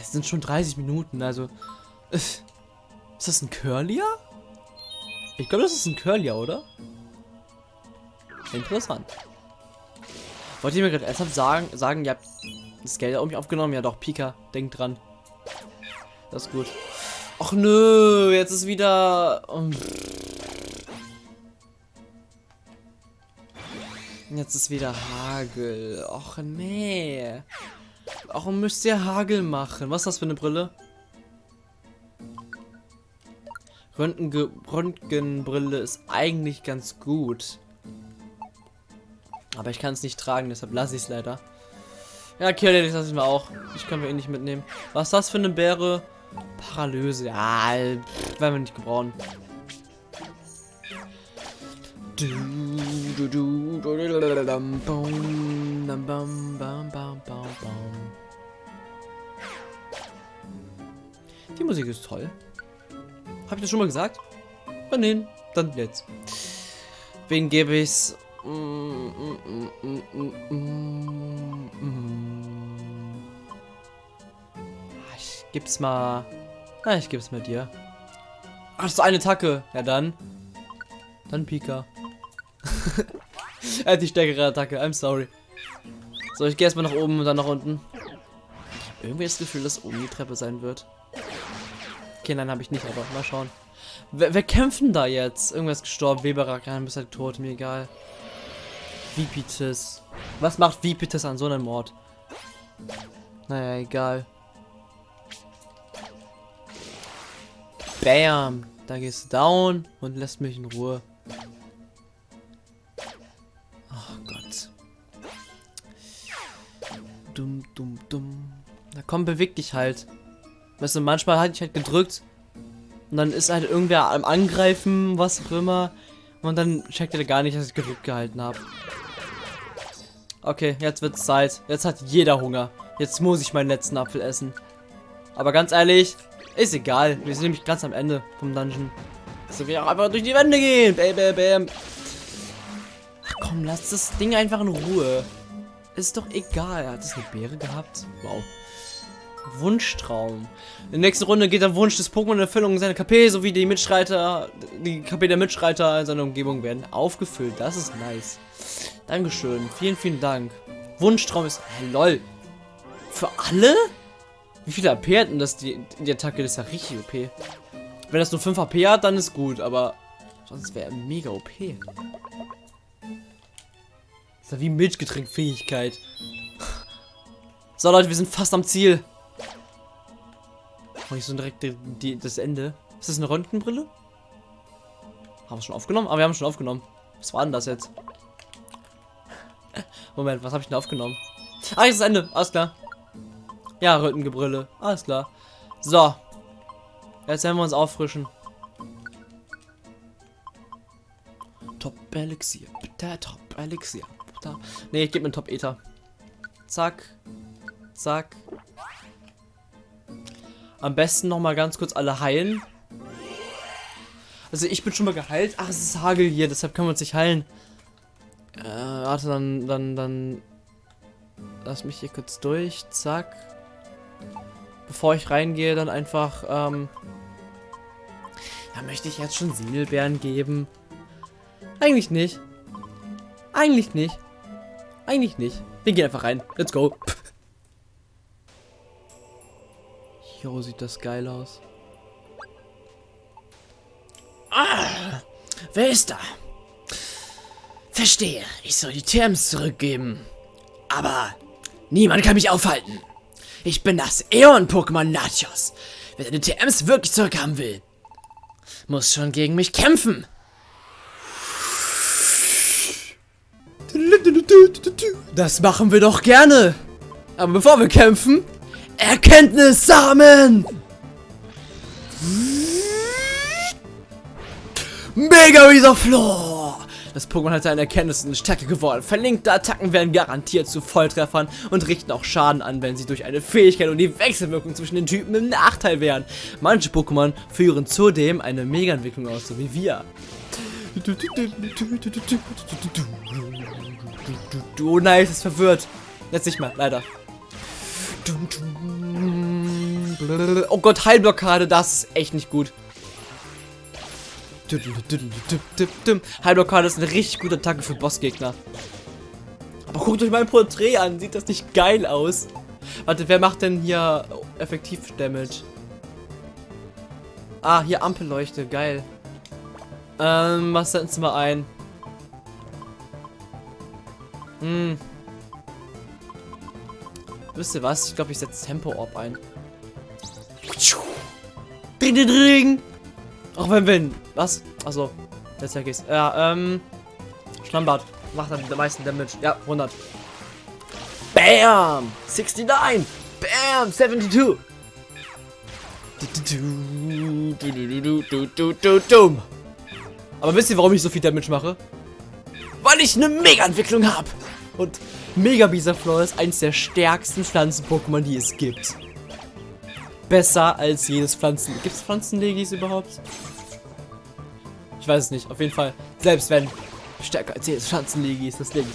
Es sind schon 30 Minuten, also... Ist das ein Curlier? Ich glaube, das ist ein Curlier, oder? Interessant. Wollt ihr mir gerade ernsthaft sagen, sagen, ihr habt das Geld irgendwie aufgenommen? Ja doch, Pika, denkt dran. Das ist gut. Ach nö, jetzt ist wieder... Um, jetzt ist wieder Hagel. Och nee. Warum müsst ihr Hagel machen? Was ist das für eine Brille? Röntgen Röntgenbrille ist eigentlich ganz gut. Aber ich kann es nicht tragen, deshalb lasse ich es leider. Ja, okay, das lasse ich mal auch. Ich kann mir eh nicht mitnehmen. Was ist das für eine Bäre? Paralyse. Ja, pff, werden wir nicht gebrauchen. Die Musik ist toll. Habe ich das schon mal gesagt? Oh, nein, dann jetzt. Wen gebe ich's? Ich gib's mal. Na, ich geb's mal dir. Ach, ist eine Attacke. Ja, dann. Dann Pika. er hat die stärkere Attacke. I'm sorry. So, ich gehe erstmal nach oben und dann nach unten. Irgendwie das Gefühl, dass oben die Treppe sein wird. Okay, nein, habe ich nicht, aber mal schauen. Wer, wer kämpfen da jetzt? Irgendwer ist gestorben. Weberak, bist halt tot, mir egal. Vipitis. Was macht Vipitis an so einem Mord? Naja, egal. Bam. Da gehst du down und lässt mich in Ruhe. Oh Gott. Dumm, dumm, dumm. Na komm, beweg dich halt. Weißt du, manchmal hatte ich halt gedrückt und dann ist halt irgendwer am Angreifen, was auch immer. Und dann checkt er gar nicht, dass ich gedrückt gehalten habe. Okay, jetzt wird's Zeit. Jetzt hat jeder Hunger. Jetzt muss ich meinen letzten Apfel essen. Aber ganz ehrlich, ist egal. Wir sind nämlich ganz am Ende vom Dungeon. So wir auch einfach durch die Wände gehen. Bam, bam, bam. Ach komm, lass das Ding einfach in Ruhe. Ist doch egal. Hat es eine Beere gehabt? Wow. Wunschtraum. In der nächsten Runde geht der Wunsch des Pokémon in Erfüllung. Seine KP sowie die Mitstreiter, die KP der Mitstreiter in seiner Umgebung werden aufgefüllt. Das ist nice. Dankeschön. Vielen, vielen Dank. Wunschtraum ist... Hey, lol. Für alle? Wie viele AP hat denn das die, die Attacke? Das ist ja richtig OP. Wenn das nur 5 AP hat, dann ist gut, aber sonst wäre er mega OP. Das ist wie Milchgetränkfähigkeit. So Leute, wir sind fast am Ziel. Mach ich so direkt die, die, das Ende. Ist das eine Röntgenbrille? Haben wir schon aufgenommen? Ah, wir haben schon aufgenommen. Was war denn das jetzt? Moment, was habe ich denn aufgenommen? Ah, ist das Ende. Alles klar. Ja, Röntgenbrille. Alles klar. So. Jetzt werden wir uns auffrischen. Top Elixier. Bitte, Top Elixier. Nee, ich gebe mir Top Ether. Zack. Zack. Am besten noch mal ganz kurz alle heilen. Also ich bin schon mal geheilt. Ach, es ist Hagel hier, deshalb können wir uns nicht heilen. Äh, warte, dann, dann, dann... Lass mich hier kurz durch. Zack. Bevor ich reingehe, dann einfach, ähm... Ja, möchte ich jetzt schon Siegelbeeren geben? Eigentlich nicht. Eigentlich nicht. Eigentlich nicht. Wir gehen einfach rein. Let's go. Jo, sieht das geil aus. Ah, wer ist da? Verstehe, ich soll die TMs zurückgeben. Aber niemand kann mich aufhalten. Ich bin das Eon-Pokémon Nachos. Wer seine TMs wirklich zurückhaben will, muss schon gegen mich kämpfen. Das machen wir doch gerne. Aber bevor wir kämpfen, Erkenntnissamen! Mega Risoflor! Das Pokémon hat seine Erkenntnissen stärker geworden. Verlinkte Attacken werden garantiert zu Volltreffern und richten auch Schaden an, wenn sie durch eine Fähigkeit und die Wechselwirkung zwischen den Typen im Nachteil wären. Manche Pokémon führen zudem eine Mega-Entwicklung aus, so wie wir. Oh nice, ist verwirrt. Jetzt nicht mehr, leider. Oh Gott, Heilblockade, das ist echt nicht gut. Heilblockade ist eine richtig gute Attacke für Bossgegner. Aber guckt euch mein Porträt an, sieht das nicht geil aus? Warte, wer macht denn hier effektiv Damage? Ah, hier Ampelleuchte, geil. Ähm, was setzen wir ein? Hm. Wisst ihr was? Ich glaube, ich setze Tempo Orb ein. Dring, dring, dring. Auch wenn wir... Was? Achso. Jetzt ja geht's. Ja, ähm... Schlammbad. Macht den meisten Damage. Ja, 100. Bam! 69! Bam! 72! Aber wisst ihr, warum ich so viel Damage mache? Weil ich eine Mega-Entwicklung habe! Und Mega Bisaflor ist eins der stärksten Pflanzen-Pokémon, die es gibt. Besser als jedes Pflanzen... Gibt es Pflanzenlegis überhaupt? Ich weiß es nicht. Auf jeden Fall. Selbst wenn. Stärker als jedes Pflanzenlegis das Ding.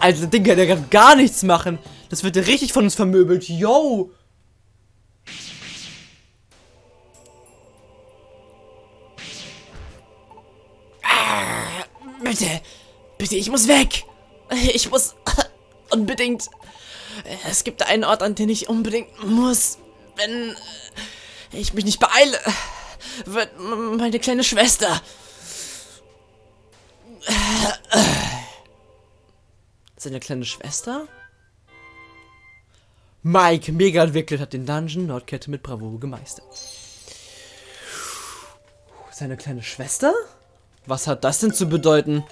Also, das Ding kann ja gar nichts machen. Das wird ja richtig von uns vermöbelt. Yo! Bitte, bitte, ich muss weg. Ich muss unbedingt. Es gibt einen Ort, an den ich unbedingt muss. Wenn ich mich nicht beeile, wird meine kleine Schwester seine kleine Schwester? Mike, mega entwickelt, hat den Dungeon Nordkette mit Bravour gemeistert. Seine kleine Schwester? Was hat das denn zu bedeuten?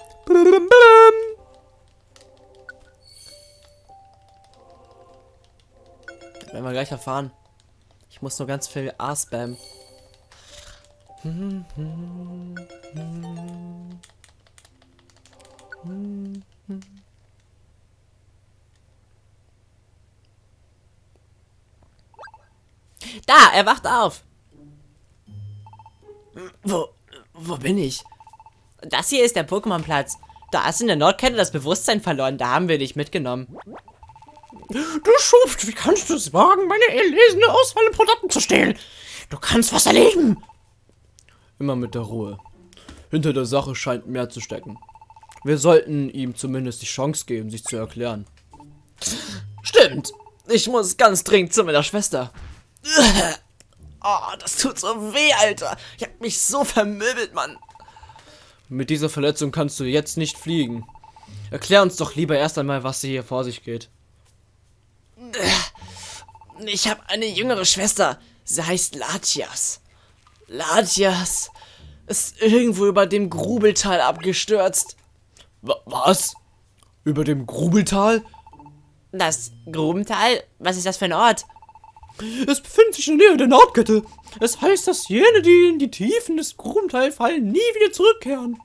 Das werden wir gleich erfahren. Ich muss nur ganz viel A spammen. Da, er wacht auf. Wo, wo bin ich? Das hier ist der Pokémon-Platz. Da hast du in der Nordkette das Bewusstsein verloren. Da haben wir dich mitgenommen. Du Schuft, wie kannst du es wagen, meine erlesene Auswahl an Produkten zu stehlen? Du kannst was erleben. Immer mit der Ruhe. Hinter der Sache scheint mehr zu stecken. Wir sollten ihm zumindest die Chance geben, sich zu erklären. Stimmt. Ich muss ganz dringend zu meiner Schwester. Oh, das tut so weh, Alter. Ich hab mich so vermöbelt, Mann. Mit dieser Verletzung kannst du jetzt nicht fliegen. Erklär uns doch lieber erst einmal, was hier vor sich geht. Ich habe eine jüngere Schwester. Sie heißt Latias. Latias ist irgendwo über dem Grubeltal abgestürzt. Was? Über dem Grubeltal? Das Grubental? Was ist das für ein Ort? Es befindet sich in der Nähe der Nordkette. Es heißt, dass jene, die in die Tiefen des Grubentals fallen, nie wieder zurückkehren.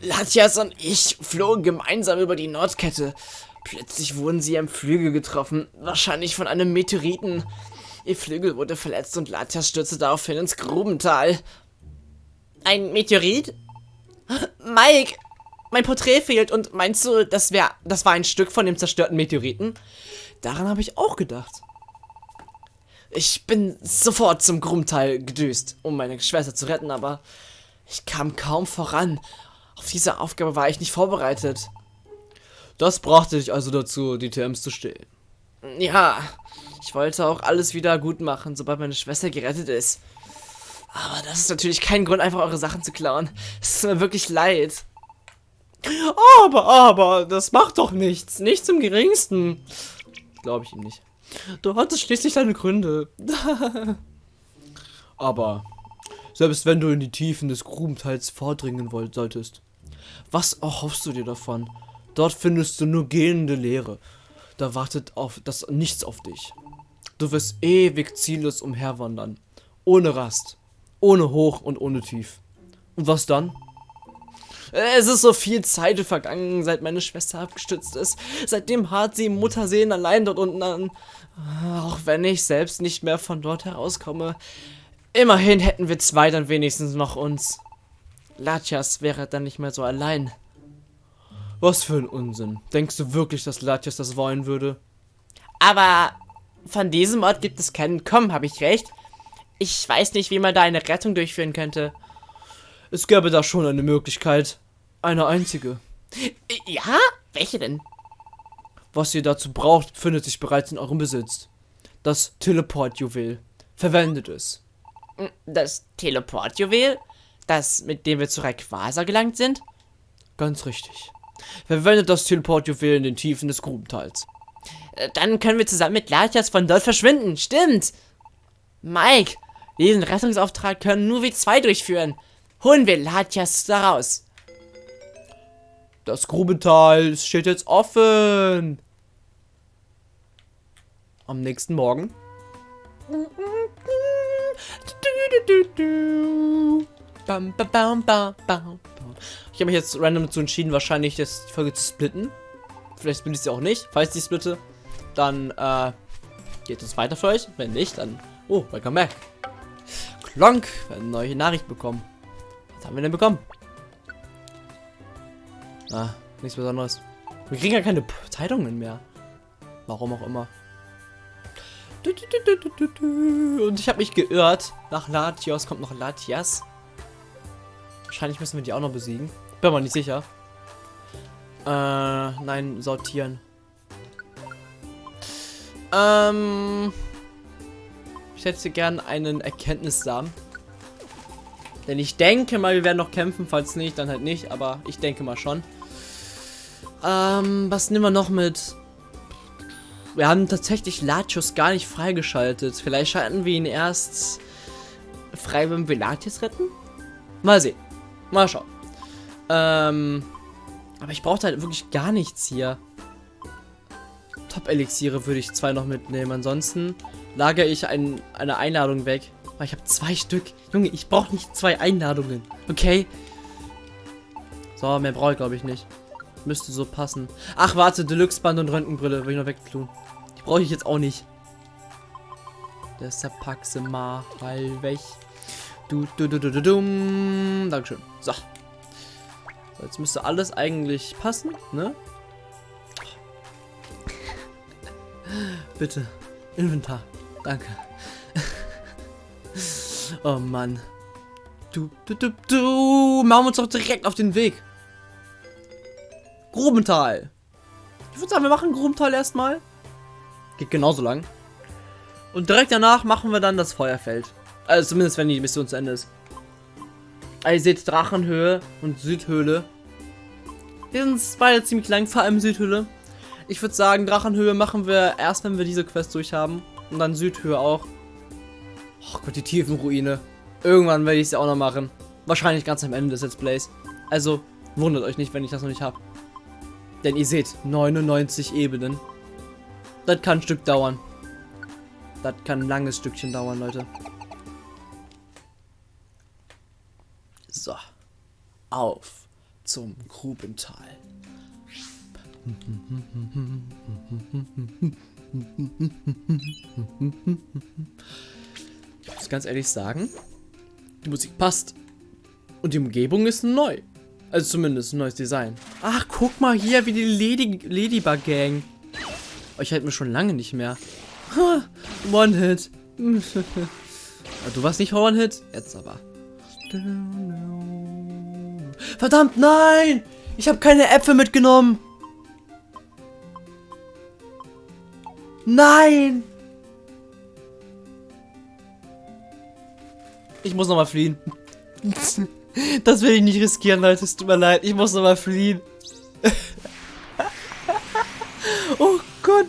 Latjas und ich flogen gemeinsam über die Nordkette. Plötzlich wurden sie am Flügel getroffen, wahrscheinlich von einem Meteoriten. Ihr Flügel wurde verletzt und Latjas stürzte daraufhin ins Grubental. Ein Meteorit? Mike, mein Porträt fehlt und meinst du, das, wär, das war ein Stück von dem zerstörten Meteoriten? Daran habe ich auch gedacht. Ich bin sofort zum Grubental gedüst, um meine Schwester zu retten, aber ich kam kaum voran. Auf diese Aufgabe war ich nicht vorbereitet. Das brachte dich also dazu, die TMs zu stehlen. Ja, ich wollte auch alles wieder gut machen, sobald meine Schwester gerettet ist. Aber das ist natürlich kein Grund, einfach eure Sachen zu klauen. Es ist mir wirklich leid. Aber, aber, das macht doch nichts. Nichts im geringsten. Glaube ich ihm nicht. Du hattest schließlich deine Gründe. aber, selbst wenn du in die Tiefen des Grubentals vordringen wollt, solltest, was erhoffst du dir davon? Dort findest du nur gehende Leere. Da wartet auf das nichts auf dich. Du wirst ewig ziellos umherwandern. Ohne Rast. Ohne Hoch und ohne Tief. Und was dann? Es ist so viel Zeit vergangen, seit meine Schwester abgestützt ist. Seitdem hart sie im Mutterseen allein dort unten an. Auch wenn ich selbst nicht mehr von dort herauskomme. Immerhin hätten wir zwei dann wenigstens noch uns. Latias wäre dann nicht mehr so allein. Was für ein Unsinn. Denkst du wirklich, dass Latias das wollen würde? Aber von diesem Ort gibt es keinen Kommen, habe ich recht? Ich weiß nicht, wie man da eine Rettung durchführen könnte. Es gäbe da schon eine Möglichkeit. Eine einzige. Ja? Welche denn? Was ihr dazu braucht, befindet sich bereits in eurem Besitz. Das Teleport-Juwel. Verwendet es. Das Teleport-Juwel? Das, mit dem wir zu Rayquaza gelangt sind? Ganz richtig. Verwendet das Teleport-Juwel in den Tiefen des Grubentals. Äh, Dann können wir zusammen mit Latias von dort verschwinden. Stimmt. Mike, diesen Rettungsauftrag können nur wir zwei durchführen. Holen wir Latias da raus. Das Grubental steht jetzt offen. Am nächsten Morgen. Ich habe mich jetzt random dazu entschieden, wahrscheinlich das die Folge zu splitten. Vielleicht bin ich sie auch nicht. Falls ich splitte, dann äh, geht es weiter für euch. Wenn nicht, dann. Oh, welcome back. Klonk, wir haben eine neue Nachricht bekommen. Was haben wir denn bekommen? Ah, nichts Besonderes. Wir kriegen ja keine Zeitungen mehr. Warum auch immer. Und ich habe mich geirrt. Nach Latios kommt noch Latias. Wahrscheinlich müssen wir die auch noch besiegen. Bin mir nicht sicher. Äh, nein, sortieren. Ähm. Ich hätte gern einen Erkenntnissamen. Denn ich denke mal, wir werden noch kämpfen. Falls nicht, dann halt nicht. Aber ich denke mal schon. Ähm, was nehmen wir noch mit? Wir haben tatsächlich Latios gar nicht freigeschaltet. Vielleicht schalten wir ihn erst frei, wenn wir Latios retten? Mal sehen. Mal schauen. Ähm, aber ich brauche halt wirklich gar nichts hier. Top-Elixiere würde ich zwei noch mitnehmen. Ansonsten lagere ich ein, eine Einladung weg. Weil ich habe zwei Stück. Junge, ich brauche nicht zwei Einladungen. Okay? So, mehr brauche ich glaube ich nicht. Müsste so passen. Ach, warte, Deluxe-Band und Röntgenbrille will ich noch wegtun. Brauche ich jetzt auch nicht. Deshalb pack sie mal weg. Du, du, du, du, du, dum. Dankeschön. So. so. Jetzt müsste alles eigentlich passen, ne? Bitte. Inventar. Danke. oh Mann. Du, du, du, du. Machen wir uns doch direkt auf den Weg. Grubental. Ich würde sagen, wir machen Grubental erstmal. Geht genauso lang. Und direkt danach machen wir dann das Feuerfeld. Also zumindest, wenn die Mission zu Ende ist. Also ihr seht Drachenhöhe und Südhöhle. Die sind beide ziemlich lang, vor allem Südhöhle. Ich würde sagen, Drachenhöhe machen wir erst, wenn wir diese Quest durch haben. Und dann Südhöhe auch. Oh Gott, die Tiefenruine. Irgendwann werde ich sie auch noch machen. Wahrscheinlich ganz am Ende des Let's Plays. Also, wundert euch nicht, wenn ich das noch nicht habe. Denn ihr seht, 99 Ebenen. Das kann ein Stück dauern. Das kann ein langes Stückchen dauern, Leute. So. Auf zum Grubental. Ich muss ganz ehrlich sagen, die Musik passt. Und die Umgebung ist neu. Also zumindest ein neues Design. Ach, guck mal hier, wie die Lady Ladybug Gang. Oh, ich hätte mir schon lange nicht mehr. One-Hit. du warst nicht One-Hit? Jetzt aber. Verdammt, nein! Ich habe keine Äpfel mitgenommen. Nein! Ich muss nochmal fliehen. Das will ich nicht riskieren, Leute. Es tut mir leid. Ich muss nochmal fliehen.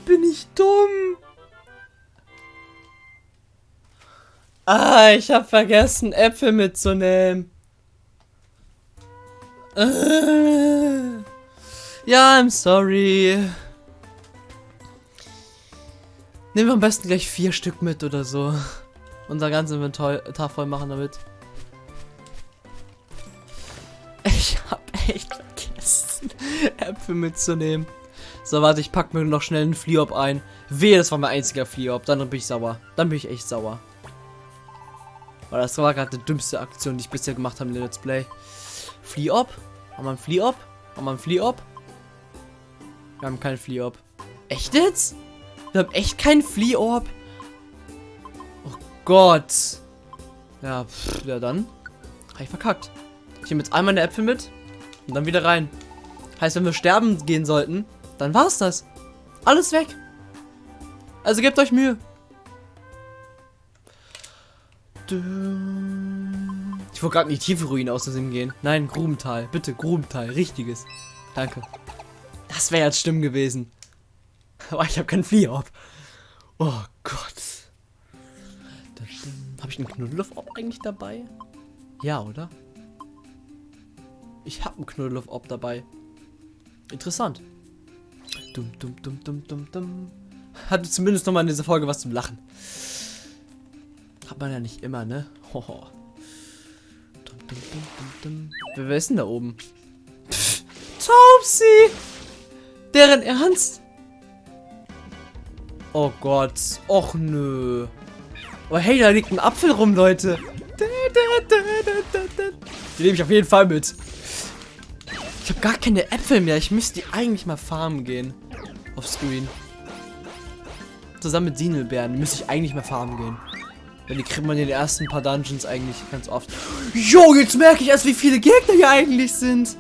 bin ich dumm. Ah, ich habe vergessen, Äpfel mitzunehmen. Äh. Ja, I'm sorry. Nehmen wir am besten gleich vier Stück mit oder so. Unser ganzes Inventar voll machen damit. Ich hab echt vergessen, Äpfel mitzunehmen. So, warte, ich pack mir noch schnell einen Fliop ein. Wehe, das war mein einziger Fliop. Dann bin ich sauer. Dann bin ich echt sauer. Weil das war gerade die dümmste Aktion, die ich bisher gemacht habe in der Let's Play. Fliop? Haben wir einen Fliop? Haben wir einen Fliop? Wir haben keinen Fliop. Echt jetzt? Wir haben echt keinen Flea-Orb. Oh Gott. Ja, pff, ja dann. Hab ich verkackt. Ich nehme jetzt einmal eine Äpfel mit und dann wieder rein. Heißt, wenn wir sterben gehen sollten, dann war's das. Alles weg. Also gebt euch Mühe. Ich wollte gerade in die tiefe Ruine aus Versehen gehen. Nein, Grubental. Bitte, Grubental. Richtiges. Danke. Das wäre jetzt schlimm gewesen. Aber ich habe keinen Flieorb. Oh Gott. Habe ich einen Knuddeloff-Orb eigentlich dabei? Ja, oder? Ich habe einen Knuddeloff-Orb dabei. Interessant. Dum, dum, dum, dum, dum, dum. Hatte zumindest noch mal in dieser Folge was zum Lachen. Hat man ja nicht immer, ne? Hoho. Dum, dum, dum, dum, dum. Wer, wer ist denn da oben? Taubsi! Deren Ernst? Oh Gott. Och nö. Oh hey, da liegt ein Apfel rum, Leute. Die nehme ich auf jeden Fall mit. Ich habe gar keine Äpfel mehr. Ich müsste die eigentlich mal farmen gehen. Auf Screen. Zusammen mit Sinelbeeren müsste ich eigentlich mal farmen gehen. Denn die kriegt man in den ersten paar Dungeons eigentlich ganz oft. Jo, jetzt merke ich erst, wie viele Gegner hier eigentlich sind.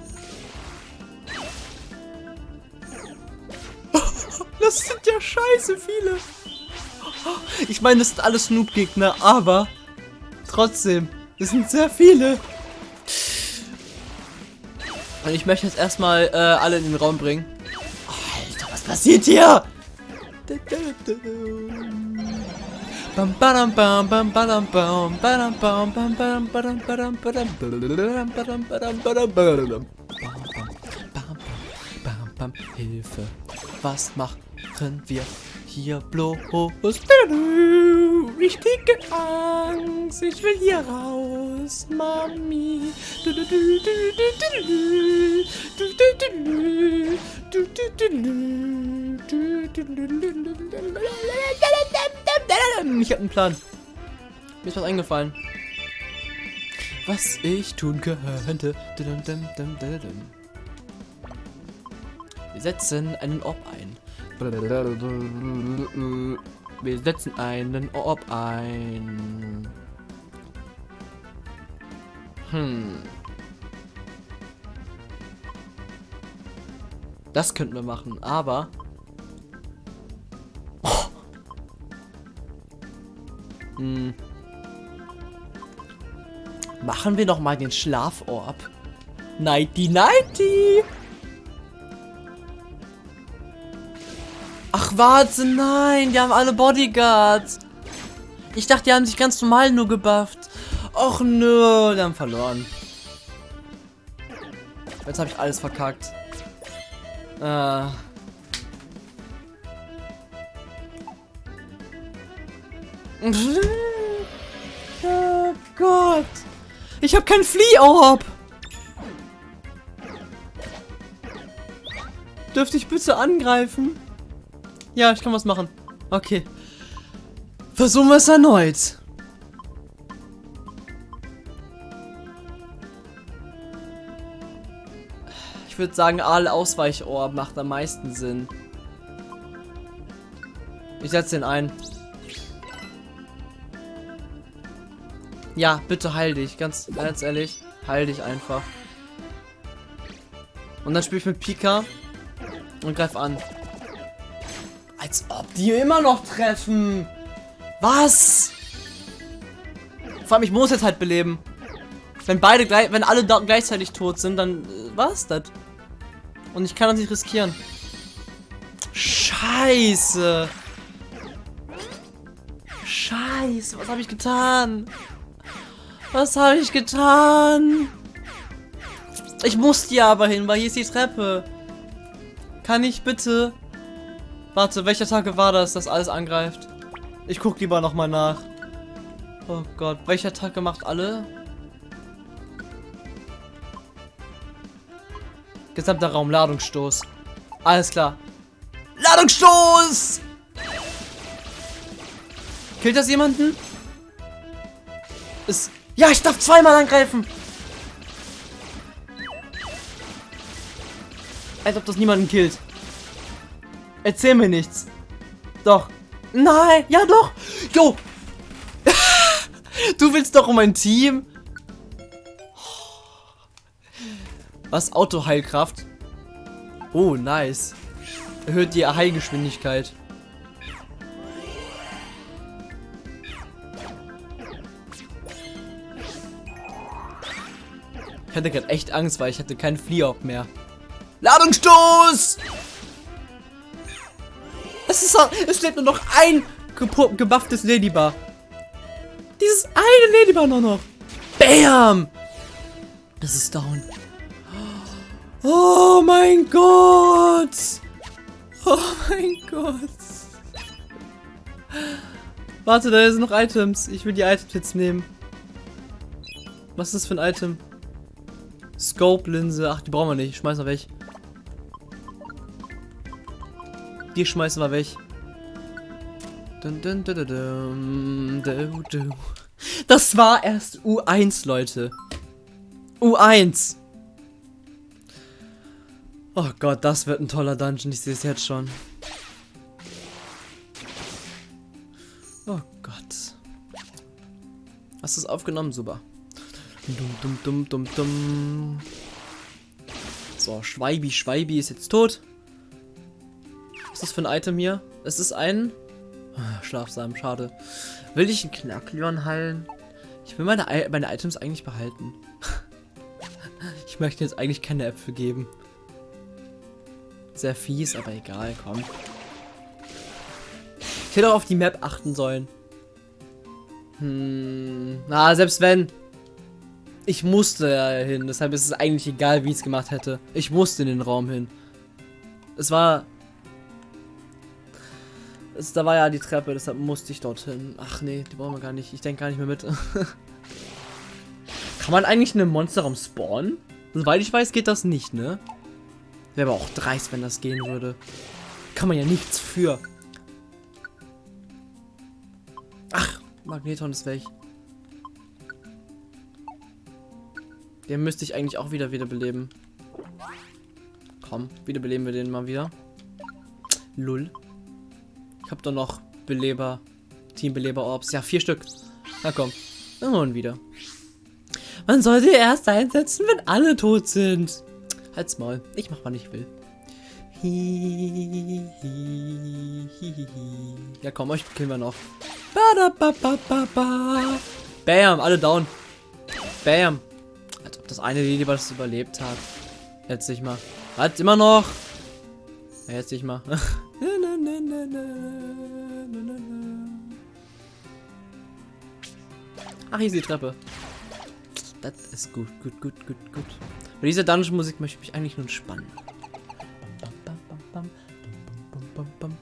Das sind ja scheiße viele. Ich meine, das sind alles Snoop-Gegner, aber trotzdem, das sind sehr viele. Und ich möchte jetzt erstmal äh, alle in den Raum bringen passiert hier? Hilfe, was machen wir hier bloß? Ich kriege Angst, ich will hier raus, Mami. Ich habe einen Plan. Mir ist was eingefallen. Was ich tun könnte. Wir setzen einen Orb ein. Wir setzen einen Orb ein. Hm. Das könnten wir machen, aber... Hm. Machen wir noch mal den Schlaforb. Nighty Nighty! Ach, warte, nein. Die haben alle Bodyguards. Ich dachte, die haben sich ganz normal nur gebufft. Och, nö. Die haben verloren. Jetzt habe ich alles verkackt. Äh. oh Gott. Ich habe kein Flea-Orb. Dürfte ich bitte angreifen? Ja, ich kann was machen. Okay. Versuchen wir es erneut. Ich würde sagen, alle Ausweichorb macht am meisten Sinn. Ich setze den ein. Ja, bitte heil dich. Ganz, ganz ehrlich. Heil dich einfach. Und dann spiele ich mit Pika und greif an. Als ob die immer noch treffen. Was? Vor allem, ich muss jetzt halt beleben. Wenn beide gleich, wenn alle gleichzeitig tot sind, dann äh, war's das. Und ich kann das nicht riskieren. Scheiße. Scheiße, was habe ich getan? Was habe ich getan? Ich muss hier aber hin, weil hier ist die Treppe. Kann ich bitte Warte, welcher Tag war das, dass alles angreift? Ich guck lieber nochmal nach. Oh Gott, welcher Tag macht alle? Gesamter Raum, Ladungsstoß. Alles klar. Ladungsstoß! Killt das jemanden? Ist. Ja, ich darf zweimal angreifen! Als ob das niemanden killt. Erzähl mir nichts. Doch. Nein, ja doch. Jo. du willst doch um mein Team. Was? Autoheilkraft? Oh, nice. Erhöht die Heilgeschwindigkeit. Ich hatte gerade echt Angst, weil ich hatte keinen Fliehop mehr. Ladungsstoß! Es ist es lebt nur noch ein gebufftes Ladybar. Dieses eine Ladybar nur noch. Bam! Das ist down. Oh mein Gott! Oh mein Gott! Warte, da sind noch Items. Ich will die Items jetzt nehmen. Was ist das für ein Item? Scope-Linse. Ach, die brauchen wir nicht. Schmeißen wir weg. Die schmeißen wir weg. Das war erst U1, Leute. U1. Oh Gott, das wird ein toller Dungeon. Ich sehe es jetzt schon. Oh Gott. Hast du es aufgenommen? Super. Dum, dum, dum, dum, dum. So, Schweibi, Schweibi ist jetzt tot. Was ist das für ein Item hier? Es ist ein... Ah, Schlafsamen, schade. Will ich einen Knackleon heilen? Ich will meine, meine Items eigentlich behalten. ich möchte jetzt eigentlich keine Äpfel geben. Sehr fies, aber egal, komm. Ich hätte auch auf die Map achten sollen. Hm, na, selbst wenn. Ich musste ja hin, deshalb ist es eigentlich egal, wie ich es gemacht hätte. Ich musste in den Raum hin. Es war... Es, da war ja die Treppe, deshalb musste ich dorthin. Ach nee, die brauchen wir gar nicht. Ich denke gar nicht mehr mit. Kann man eigentlich in einem Monsterraum spawnen? Soweit ich weiß, geht das nicht, ne? Wäre aber auch dreist, wenn das gehen würde. Kann man ja nichts für. Ach, Magneton ist weg. Den müsste ich eigentlich auch wieder wiederbeleben. Komm, wiederbeleben wir den mal wieder. Lull. Ich habe doch noch Beleber. Teambeleber Orbs. Ja, vier Stück. Na komm. Dann holen wieder. Man soll sie erst einsetzen, wenn alle tot sind. Halt's Maul. Ich mach, wann ich will. Ja, komm, euch killen wir noch. Bam, alle down. Bam das eine Lili, was überlebt hat. Jetzt nicht mal. Hat immer noch. Ja, jetzt nicht mal. Ach, hier ist die Treppe. Das ist gut, gut, gut, gut, gut. Bei dieser Dungeon-Musik möchte ich mich eigentlich nur entspannen.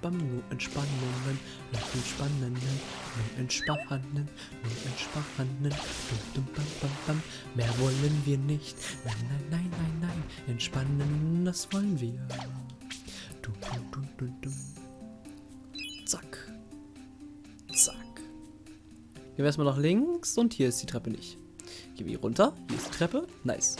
Bam, nur Entspannungen, nur Entspannungen, nur Entspannen, nur Entspannen, dum, dum, bam, bam, bam. Mehr wollen wir nicht, nein, nein, nein, nein, nein, entspannen, das wollen wir. Du, du, du, du, du. Zack. Zack. Gehen wir erstmal nach links und hier ist die Treppe nicht. Gehen wir hier runter, hier ist die Treppe, nice.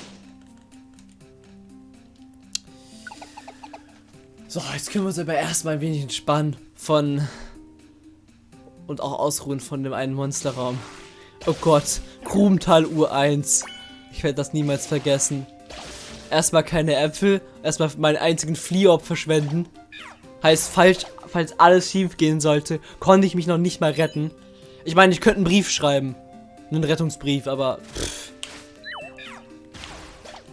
So, jetzt können wir uns aber erstmal ein wenig entspannen von und auch ausruhen von dem einen Monsterraum. Oh Gott, Grubental Uhr 1. Ich werde das niemals vergessen. Erstmal keine Äpfel, erstmal meinen einzigen Fliehop verschwenden. Heißt, falls, falls alles schief gehen sollte, konnte ich mich noch nicht mal retten. Ich meine, ich könnte einen Brief schreiben. Einen Rettungsbrief, aber.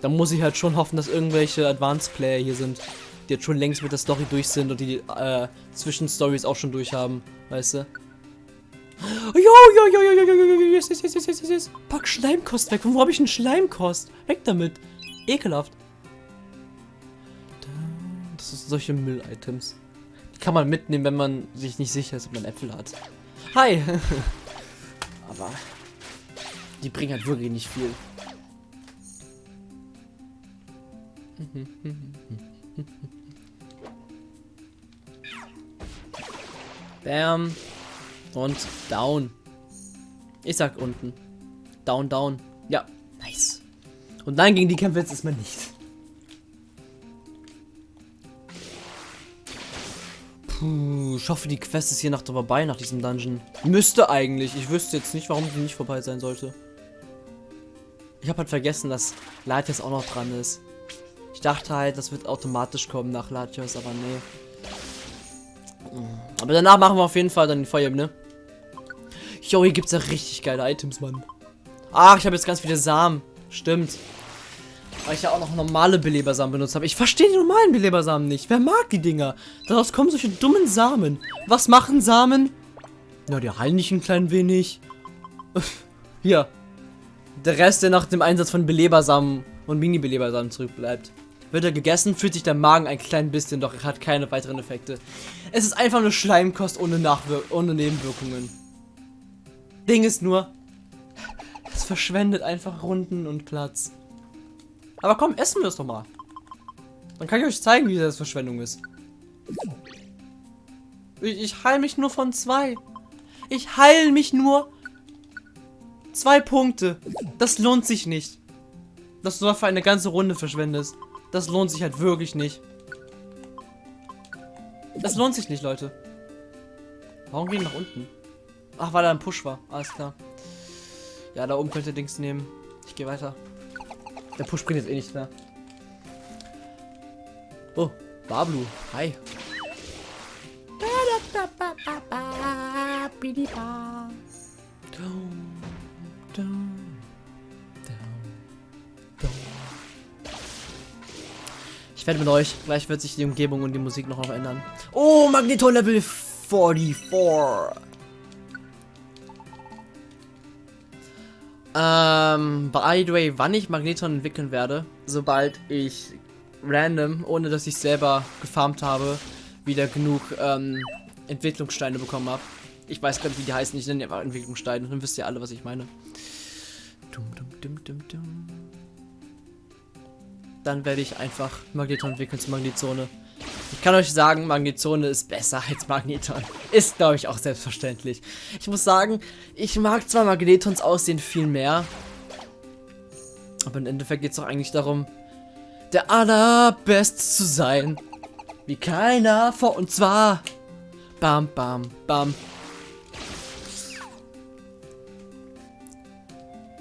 Da muss ich halt schon hoffen, dass irgendwelche Advanced Player hier sind die jetzt schon längst mit der Story durch sind und die äh, Zwischenstories auch schon durch haben, weißt du? Jo, jo, jo, jo, jo, jo, jo, yes, yes, yes, yes, yes. Pack Schleimkost weg. Wo habe ich einen Schleimkost? Weg damit. Ekelhaft. Das sind solche Müll-Items. Die kann man mitnehmen, wenn man sich nicht sicher ist, ob man Äpfel hat. Hi. Aber die bringen halt wirklich nicht viel. Bam. Und down. Ich sag unten. Down, down. Ja, nice. Und nein, gegen die kämpfen jetzt erstmal nicht. Puh, ich hoffe, die Quest ist hier noch vorbei nach diesem Dungeon. Müsste eigentlich. Ich wüsste jetzt nicht, warum sie nicht vorbei sein sollte. Ich habe halt vergessen, dass Latios auch noch dran ist. Dachte halt, das wird automatisch kommen nach Latios, aber nee. Aber danach machen wir auf jeden Fall dann die Feuerebene. Jo, hier gibt es ja richtig geile Items, Mann. Ach, ich habe jetzt ganz viele Samen. Stimmt. Weil ich ja auch noch normale Belebersamen benutzt habe. Ich verstehe die normalen Belebersamen nicht. Wer mag die Dinger? Daraus kommen solche dummen Samen. Was machen Samen? Na, die heilen nicht ein klein wenig. Hier. Der Rest, der nach dem Einsatz von Belebersamen und Mini-Belebersamen zurückbleibt. Wird er gegessen, fühlt sich der Magen ein klein bisschen, doch er hat keine weiteren Effekte. Es ist einfach nur Schleimkost ohne, Nachwir ohne Nebenwirkungen. Ding ist nur, es verschwendet einfach Runden und Platz. Aber komm, essen wir es doch mal. Dann kann ich euch zeigen, wie das Verschwendung ist. Ich, ich heile mich nur von zwei. Ich heile mich nur zwei Punkte. Das lohnt sich nicht. Dass du dafür eine ganze Runde verschwendest. Das lohnt sich halt wirklich nicht. Das lohnt sich nicht, Leute. Warum gehen wir nach unten? Ach, weil da ein Push war. Alles klar. Ja, da oben könnt ihr Dings nehmen. Ich gehe weiter. Der Push bringt jetzt eh nichts mehr. Oh, Bablu. Hi. Ich werde mit euch. Gleich wird sich die Umgebung und die Musik noch ändern. Oh, Magneto Level 44. Ähm, by the way, wann ich Magneton entwickeln werde, sobald ich random, ohne dass ich selber gefarmt habe, wieder genug ähm, Entwicklungssteine bekommen habe. Ich weiß gar nicht, wie die heißen, ich nenne einfach Entwicklungssteine, dann wisst ihr alle, was ich meine. Dum, dum, dum, dann werde ich einfach Magneton entwickeln zur Magnetzone. Ich kann euch sagen, Magnetzone ist besser als Magneton. Ist, glaube ich, auch selbstverständlich. Ich muss sagen, ich mag zwar Magnetons Aussehen viel mehr. Aber im Endeffekt geht es doch eigentlich darum, der allerbest zu sein. Wie keiner vor und zwar. Bam, bam, bam.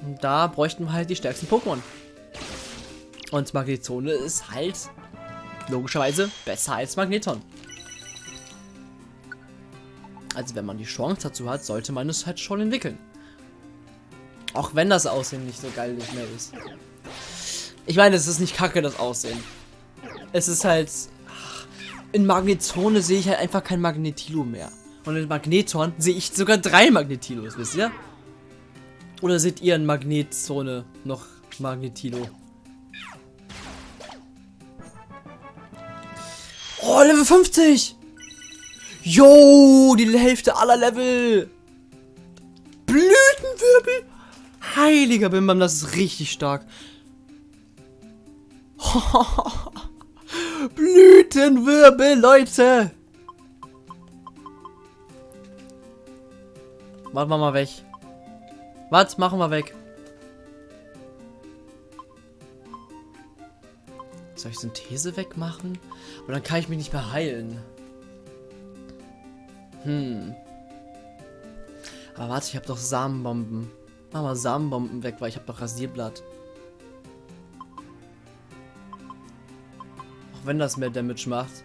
Und da bräuchten wir halt die stärksten Pokémon. Und Magnetone ist halt logischerweise besser als Magneton. Also wenn man die Chance dazu hat, sollte man es halt schon entwickeln. Auch wenn das Aussehen nicht so geil nicht mehr ist. Ich meine, es ist nicht kacke, das Aussehen. Es ist halt... In Magnetone sehe ich halt einfach kein Magnetilo mehr. Und in Magneton sehe ich sogar drei Magnetilos, wisst ihr? Oder seht ihr in Magnetzone noch Magnetilo? Oh, Level 50! Jo, die Hälfte aller Level! Blütenwirbel! Heiliger Bimbam, das ist richtig stark. Blütenwirbel, Leute! Machen wir mal weg. Was? Machen wir weg. Soll ich Synthese wegmachen? Und dann kann ich mich nicht mehr heilen. Hm. Aber warte, ich habe doch Samenbomben. Mach mal Samenbomben weg, weil ich habe doch Rasierblatt. Auch wenn das mehr Damage macht.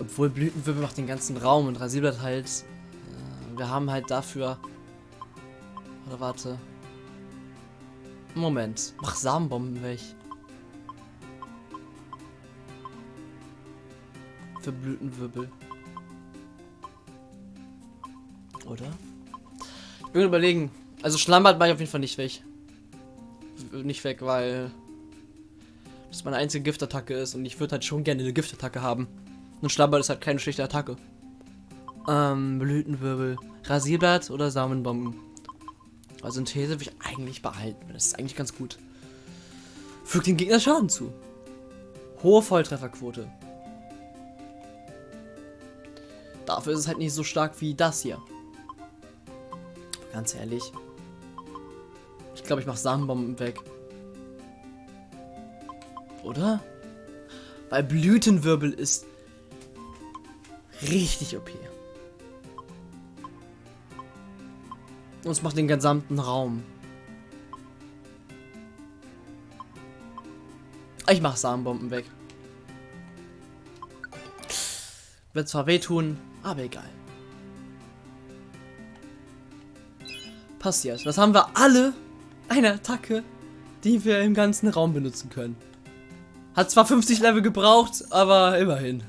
Obwohl Blütenwirbel macht den ganzen Raum und Rasierblatt halt. Äh, wir haben halt dafür. Oder warte. Moment. Mach Samenbomben weg. Für Blütenwirbel. Oder? Ich will überlegen. Also Schlammbad mache ich auf jeden Fall nicht weg. Nicht weg, weil das meine einzige Giftattacke ist und ich würde halt schon gerne eine Giftattacke haben. Und Schlammbad ist halt keine schlechte Attacke. Ähm, Blütenwirbel. Rasierblatt oder Samenbomben? Also Synthese will ich eigentlich behalten. Das ist eigentlich ganz gut. Fügt den Gegner Schaden zu. Hohe Volltrefferquote. Dafür ist es halt nicht so stark wie das hier. Ganz ehrlich. Ich glaube, ich mache Samenbomben weg. Oder? Weil Blütenwirbel ist richtig OP. Und es macht den gesamten Raum. Ich mach Samenbomben weg. Wird zwar wehtun, aber egal. Passiert. Das haben wir alle eine Attacke, die wir im ganzen Raum benutzen können. Hat zwar 50 Level gebraucht, aber immerhin.